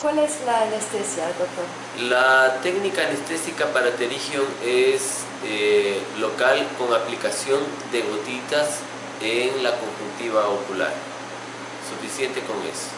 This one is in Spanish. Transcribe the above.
¿Cuál es la anestesia, doctor? La técnica anestésica para pterygium es eh, local con aplicación de gotitas en la conjuntiva ocular. Suficiente con eso.